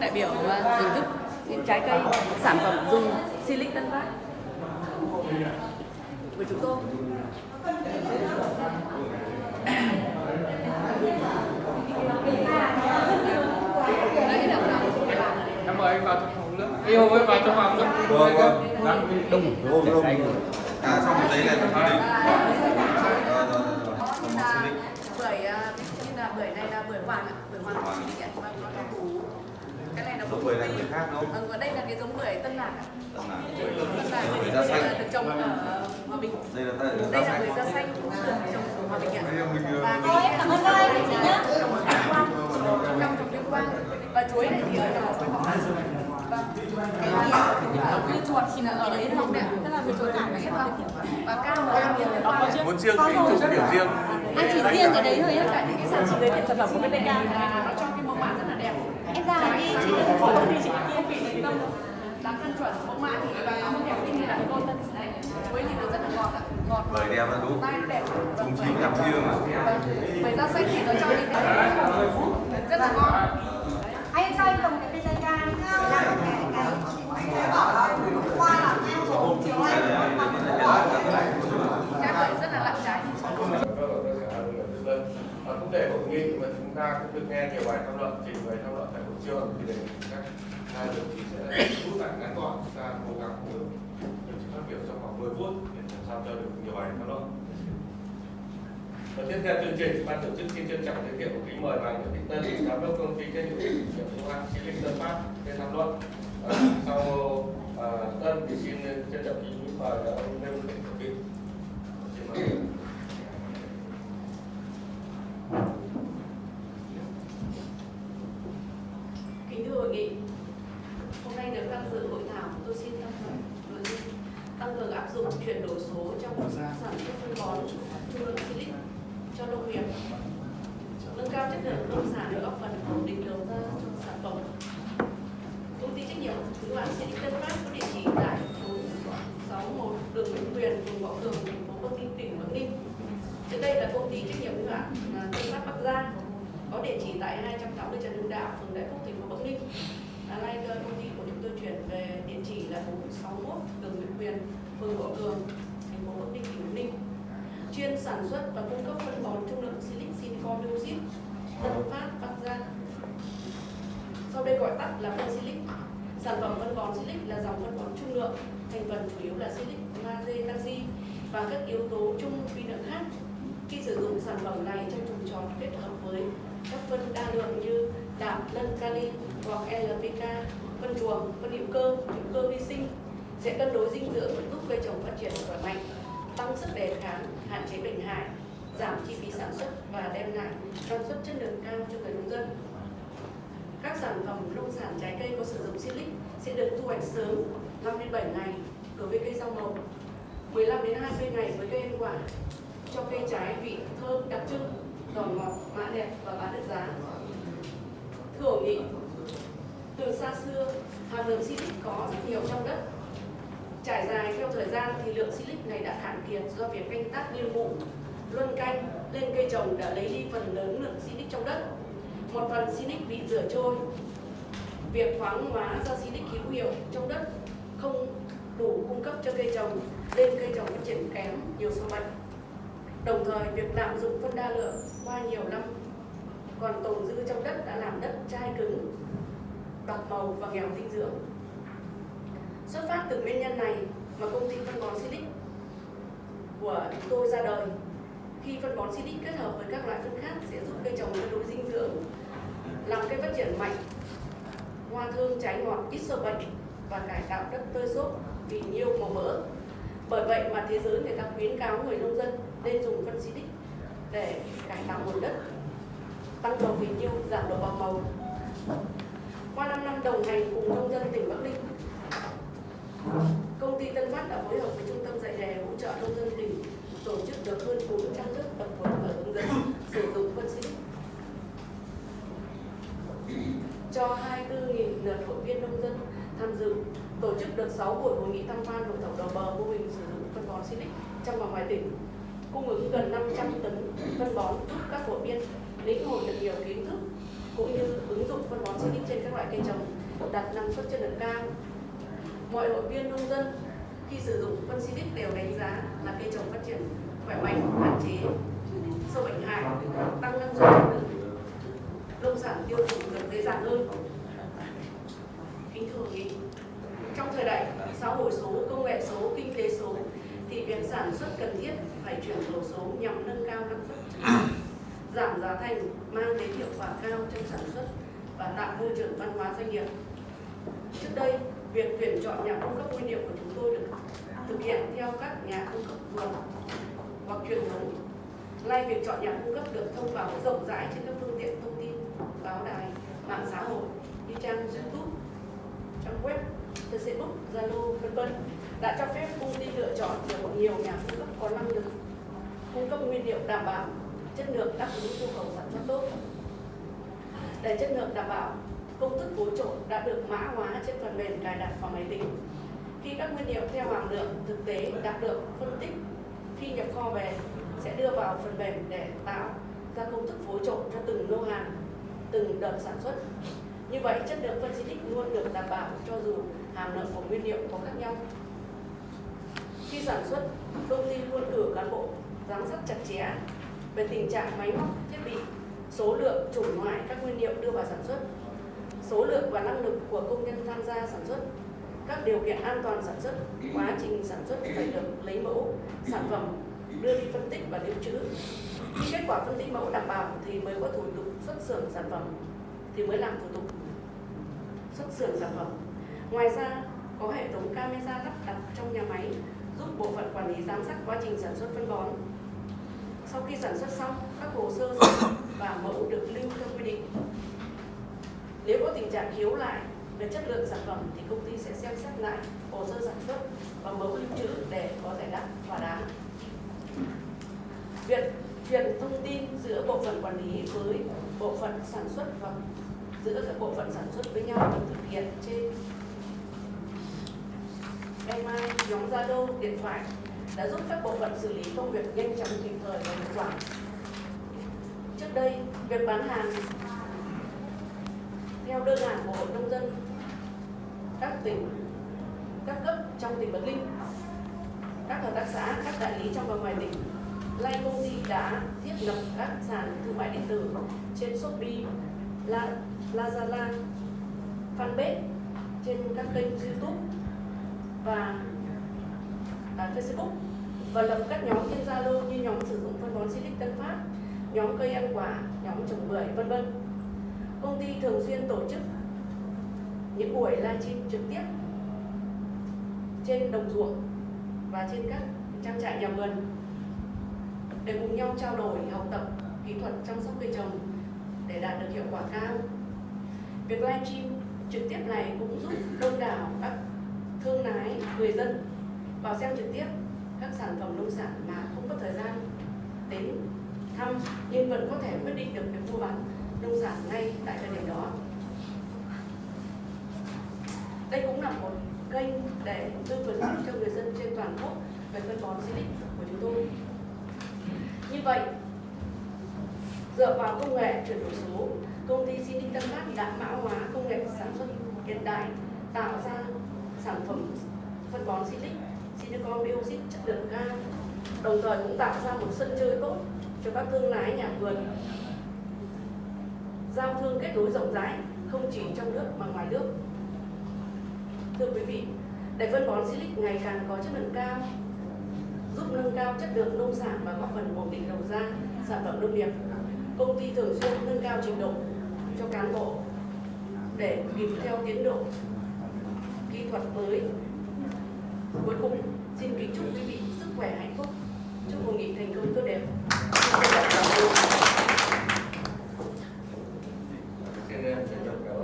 các đại biểu à, thưởng thức những trái cây sản phẩm dùng silic Tân Phát của chúng tôi. Đấy Em mời anh vào trong phòng nước. Yêu ơi vào trong phòng nước. Vâng, vâng. Đang đông đông đông. À xong một giấy này là đi. Bưởi à, như là bưởi này là bưởi hoàng ạ. Bưởi hoàng của chị ạ. Vâng nó là củ cái này là Giống bưởi này bưởi khác đúng không? vâng và đây là cái giống bưởi tân lạc ạ Tân là lạc bưởi thì da xanh. là được trồng ở hòa bình. Đây là đây là là bưởi da xanh cũng được trồng ở hòa bình ạ. Là mình, ờ, và Ôi, cái cảm ơn các anh chị nhé. trồng ở tuyên quang trong trồng tuyên quang và chuối này thì ở trồng ở quế võ vâng. Cái ở như chuột thì là ở đấy ạ? Tức là người chuột và yên hồng và cam là yên hồng muốn riêng thì chụp điểm riêng. Anh chỉ riêng cái đấy thôi á. cả những cái sản phẩm giới thiệu sản phẩm của bên đây nó cho cái mẫu mã rất là đẹp Em ra đi chị. công ty chị công ty chị tâm đáng căn chuẩn mẫu mã thì và nó đẹp như là đôi tân này chuối thì nó rất là ngọt ạ ngọt bưởi đẹp là đúng tay nó đẹp Chúng chín cảm riêng mà bưởi da xanh thì nó cho cái rất là ngon Anh cho anh cầm cái chai ca để làm cái cái hoa là theo số chiều anh trái bưởi rất là lặng trái Và cũng để hội nghị mà chúng ta cũng được nghe nhiều bài tham luận, trình bày tham luận tại hội trường thì để các hai đồng chí sẽ rút lại ngắn gọn chúng ta cố gắng cùng đồng chí phát biểu trong khoảng 10 phút để làm sao cho được nhiều bài thảo luận. Và tiếp theo chương trình, ban tổ chức xin trân trọng giới thiệu kính mời bà Nguyễn Thị Tân, giám đốc công ty trách nhiệm hữu hạn thương mại Chí Linh Tân Phát lên tham luận. À, sau à, Tân thì xin trân trọng kính mời ông Lê Văn Thịnh Thượng Xin mời. kính thưa hội nghị hôm nay được tham dự hội thảo tôi xin tham luận nội dung tăng cường áp dụng chuyển đổi số trong sản xuất phân bón trung lượng silic cho nông nghiệp nâng cao chất lượng nông sản được góp phần ổn định đầu ra cho sản phẩm công ty trách nhiệm hữu hạn silic tân phát có địa chỉ tại số 61 đường Nguyễn Quyền, phường Võ Tường, thành phố Bắc Ninh, tỉnh Bắc Ninh. Trước đây là công ty trách nhiệm hữu hạn à, Tân Phát Bắc Giang, có địa chỉ tại 280 Trần Hưng Đạo, phường Đại Phúc, thành phố Bắc Ninh. À, nay công ty của chúng tôi chuyển về địa chỉ là 461 đường Nguyễn Quyền, phường Võ Tường, thành phố Bắc Ninh, tỉnh Bắc Ninh. Chuyên sản xuất và cung cấp phân bón trung lượng silic silicon dioxide, Tân Phát Bắc Giang. Sau đây gọi tắt là phân silic. Sản phẩm phân bón silic là dòng phân bón trung lượng, thành phần chủ yếu là silic, magie, canxi và các yếu tố chung vi lượng khác. Khi sử dụng sản phẩm này trong trồng trọt kết hợp với các phân đa lượng như đạm, lân, kali hoặc LPK, phân chuồng, phân hữu cơ, hữu cơ vi sinh sẽ cân đối dinh dưỡng giúp cây trồng phát triển khỏe mạnh, tăng sức đề kháng, hạn chế bệnh hại, giảm chi phí sản xuất và đem lại năng suất chất lượng cao cho người nông dân. Các sản phẩm nông sản trái cây có sử dụng silic sẽ được thu hoạch sớm 5 đến 7 ngày đối với cây rau màu, 15 đến 20 ngày với cây ăn quả, cho cây trái vị thơm đặc trưng, giòn ngọt, mã đẹp và bán được giá. Thưa hội nghị, từ xa xưa, hàm lượng silic có rất nhiều trong đất. Trải dài theo thời gian thì lượng silic này đã cạn kiệt do việc canh tác niên vụ, luân canh lên cây trồng đã lấy đi phần lớn lượng silic trong đất. Một phần silic bị rửa trôi. Việc khoáng hóa ra silic hữu hiệu trong đất không đủ cung cấp cho cây trồng nên cây trồng phát triển kém nhiều sâu bệnh. Đồng thời việc lạm dụng phân đa lượng qua nhiều năm còn tồn dư trong đất đã làm đất chai cứng, bạc màu và nghèo dinh dưỡng. Xuất phát từ nguyên nhân này mà công ty phân bón Silic của chúng tôi ra đời. Khi phân bón Silic kết hợp với các loại phân khác sẽ giúp cây trồng cân đối dinh dưỡng, làm cây phát triển mạnh, hoa thơm trái ngọt, ít sâu bệnh và cải tạo đất tơi xốp vì nhiều màu mỡ. Bởi vậy mà thế giới người ta khuyến cáo người nông dân nên dùng phân Silic để cải tạo nguồn đất, tăng độ phì nhiêu, giảm độ bạc màu. Qua 5 năm đồng hành cùng nông dân tỉnh Bắc Ninh, công ty Tân Phát đã phối hợp với trung tâm dạy nghề hỗ trợ nông dân tỉnh tổ chức được hơn 400 lớp tập huấn và hướng dẫn sử dụng phân Silic cho 24.000 lượt hội viên nông dân tham dự tổ chức được 6 buổi hội nghị tham quan hội thảo đầu bờ mô hình sử dụng phân bón Silic trong và ngoài tỉnh cung ứng gần 500 tấn phân bón giúp các hội viên lĩnh hội được nhiều kiến thức cũng như ứng dụng phân bón Silic trên các loại cây trồng đạt năng suất chất lượng cao. Mọi hội viên nông dân khi sử dụng phân Silic đều đánh giá là cây trồng phát triển khỏe mạnh, hạn chế sâu bệnh hại, tăng năng suất chất lượng nông sản tiêu thụ được dễ dàng hơn. Kính thưa quý vị, trong thời đại xã hội số, công nghệ số, kinh tế số thì việc sản xuất cần thiết phải chuyển đổi số nhằm nâng cao năng suất, giảm giá thành, mang đến hiệu quả cao trong sản xuất và tạo môi trường văn hóa doanh nghiệp. Trước đây, việc tuyển chọn nhà cung cấp nguyên liệu của chúng tôi được thực hiện theo các nhà cung cấp vườn hoặc truyền thống. Nay việc chọn nhà cung cấp được thông báo rộng rãi trên các phương tiện thông tin, báo đài, mạng xã hội như trang YouTube, trang web, Facebook, Zalo, vân vân đã cho phép công ty lựa chọn được nhiều nhà cung cấp có năng lực cung cấp nguyên liệu đảm bảo chất lượng đáp ứng nhu cầu sản xuất tốt. Để chất lượng đảm bảo, công thức phối trộn đã được mã hóa trên phần mềm cài đặt vào máy tính. Khi các nguyên liệu theo hàm lượng thực tế đã được phân tích khi nhập kho về sẽ đưa vào phần mềm để tạo ra công thức phối trộn cho từng lô hàng, từng đợt sản xuất. Như vậy, chất lượng phân xí luôn được đảm bảo cho dù hàm lượng của nguyên liệu có khác nhau. Khi sản xuất, công ty luôn cử cán bộ giám sát chặt chẽ về tình trạng máy móc, thiết bị, số lượng, chủng loại các nguyên liệu đưa vào sản xuất, số lượng và năng lực của công nhân tham gia sản xuất, các điều kiện an toàn sản xuất, quá trình sản xuất phải được lấy mẫu, sản phẩm đưa đi phân tích và lưu trữ. Khi kết quả phân tích mẫu đảm bảo thì mới có thủ tục xuất xưởng sản phẩm thì mới làm thủ tục xuất xưởng sản phẩm. Ngoài ra, có hệ thống camera lắp đặt trong nhà máy giúp bộ phận quản lý giám sát quá trình sản xuất phân bón. Sau khi sản xuất xong, các hồ sơ và mẫu được lưu theo quy định. Nếu có tình trạng hiếu lại về chất lượng sản phẩm thì công ty sẽ xem xét lại hồ sơ sản xuất và mẫu lưu trữ để có giải đáp thỏa đáng. Việc truyền thông tin giữa bộ phận quản lý với bộ phận sản xuất và giữa các bộ phận sản xuất với nhau được thực hiện trên email, nhóm Zalo, điện thoại đã giúp các bộ phận xử lý công việc nhanh chóng kịp thời và hiệu quả. Trước đây, việc bán hàng theo đơn hàng của Hội Nông dân các tỉnh, các cấp trong tỉnh Bắc Ninh, các hợp tác xã, các đại lý trong và ngoài tỉnh lai công ty đã thiết lập các sàn thương mại điện tử trên Shopee, La, Lazada, fanpage trên các kênh YouTube và à, Facebook và lập các nhóm trên Zalo như nhóm sử dụng phân bón Silic Tân Phát, nhóm cây ăn quả, nhóm trồng bưởi, vân vân. Công ty thường xuyên tổ chức những buổi livestream trực tiếp trên đồng ruộng và trên các trang trại nhà vườn để cùng nhau trao đổi học tập kỹ thuật chăm sóc cây trồng để đạt được hiệu quả cao. Việc livestream trực tiếp này cũng giúp đông đảo các thương lái, người dân vào xem trực tiếp các sản phẩm nông sản mà không có thời gian đến thăm nhưng vẫn có thể quyết định được việc mua bán nông sản ngay tại thời điểm đó. Đây cũng là một kênh để tư vấn cho người dân trên toàn quốc về phân bón Silic của chúng tôi. Như vậy, dựa vào công nghệ chuyển đổi số, công ty Silic Tân Phát đã mã hóa công nghệ sản xuất hiện đại, tạo ra sản phẩm phân bón Silic, silicon dioxide chất lượng cao, đồng thời cũng tạo ra một sân chơi tốt cho các thương lái nhà vườn. Giao thương kết nối rộng rãi không chỉ trong nước mà ngoài nước. Thưa quý vị để phân bón Silic ngày càng có chất lượng cao giúp nâng cao chất lượng nông sản và góp phần ổn định đầu ra sản phẩm nông nghiệp công ty thường xuyên nâng cao trình độ cho cán bộ để kịp theo tiến độ thuật mới. Cuối cùng, xin kính chúc quý vị sức khỏe hạnh phúc. Chúc hội nghị thành công tốt đẹp.